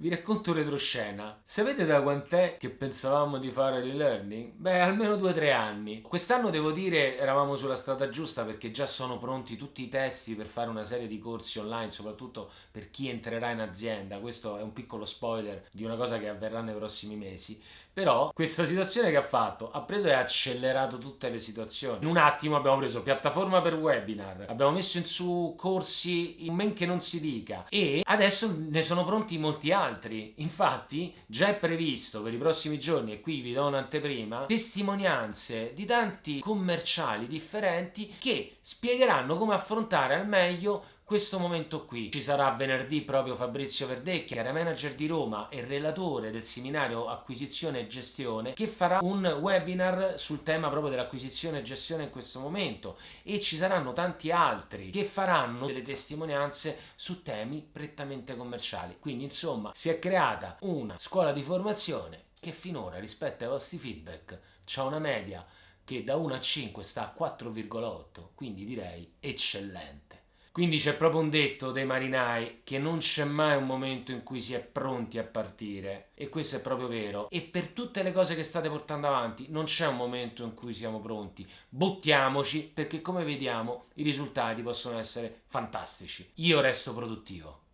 Vi racconto retroscena. Sapete da quant'è che pensavamo di fare l'e-learning? Beh, almeno 2-3 anni. Quest'anno devo dire eravamo sulla strada giusta perché già sono pronti tutti i testi per fare una serie di corsi online, soprattutto per chi entrerà in azienda. Questo è un piccolo spoiler di una cosa che avverrà nei prossimi mesi. Però questa situazione che ha fatto ha preso e accelerato tutte le situazioni. In un attimo abbiamo preso piattaforma per webinar, abbiamo messo in su corsi in men che non si dica e adesso ne sono pronti molti altri altri. Infatti già è previsto per i prossimi giorni, e qui vi do un'anteprima, testimonianze di tanti commerciali differenti che spiegheranno come affrontare al meglio questo momento qui. Ci sarà venerdì proprio Fabrizio Verdecchi, area manager di Roma e relatore del seminario acquisizione e gestione, che farà un webinar sul tema proprio dell'acquisizione e gestione in questo momento e ci saranno tanti altri che faranno delle testimonianze su temi prettamente commerciali. Quindi insomma si è creata una scuola di formazione che finora rispetto ai vostri feedback c'ha una media che da 1 a 5 sta a 4,8, quindi direi eccellente. Quindi c'è proprio un detto dei marinai che non c'è mai un momento in cui si è pronti a partire. E questo è proprio vero. E per tutte le cose che state portando avanti non c'è un momento in cui siamo pronti. Buttiamoci perché come vediamo i risultati possono essere fantastici. Io resto produttivo